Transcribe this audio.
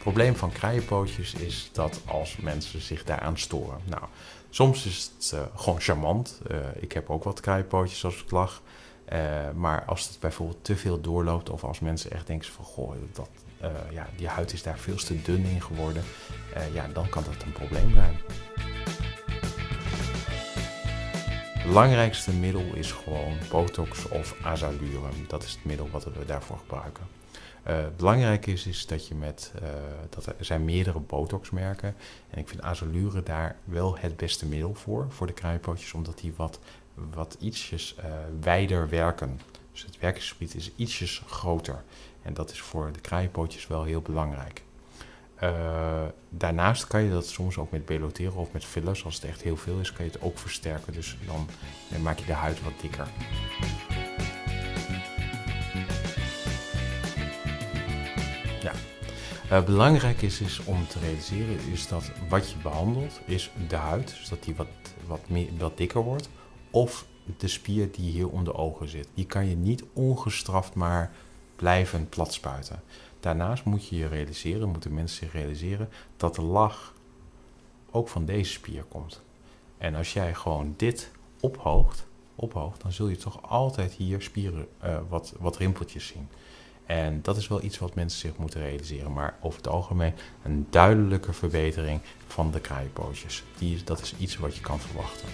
Het probleem van kraaienpootjes is dat als mensen zich daaraan storen. Nou, soms is het uh, gewoon charmant. Uh, ik heb ook wat kraaienpootjes als ik lag. Uh, maar als het bijvoorbeeld te veel doorloopt of als mensen echt denken van goh, dat, ja, die huid is daar veel te dun in geworden, ja, dan kan dat een probleem zijn. Belangrijkste middel is gewoon Botox of Azalurum. Dat is het middel wat we daarvoor gebruiken. Uh, belangrijk is, is dat je met, uh, dat er zijn meerdere botoxmerken. En ik vind Azalure daar wel het beste middel voor, voor de kraaienpootjes, omdat die wat, wat ietsjes uh, wijder werken. Dus het werkingsgebied is ietsjes groter. En dat is voor de kraaienpootjes wel heel belangrijk. Daarnaast kan je dat soms ook met beloteren of met fillers, als het echt heel veel is, kan je het ook versterken. Dus dan, maak je de huid wat dikker. Uh, belangrijk is, is om te realiseren is dat wat je behandelt is de huid, dus dat die wat, wat, meer, wat dikker wordt, of de spier die hier om de ogen zit. Die kan je niet ongestraft maar blijven platspuiten. Daarnaast moet je je realiseren, moeten mensen zich realiseren, dat de lach ook van deze spier komt. En als jij gewoon dit ophoogt, ophoogt dan zul je toch altijd hier spieren, uh, wat, wat rimpeltjes zien. En dat is wel iets wat mensen zich moeten realiseren. Maar over het algemeen een duidelijke verbetering van de kraaienpootjes. Dat is iets wat je kan verwachten.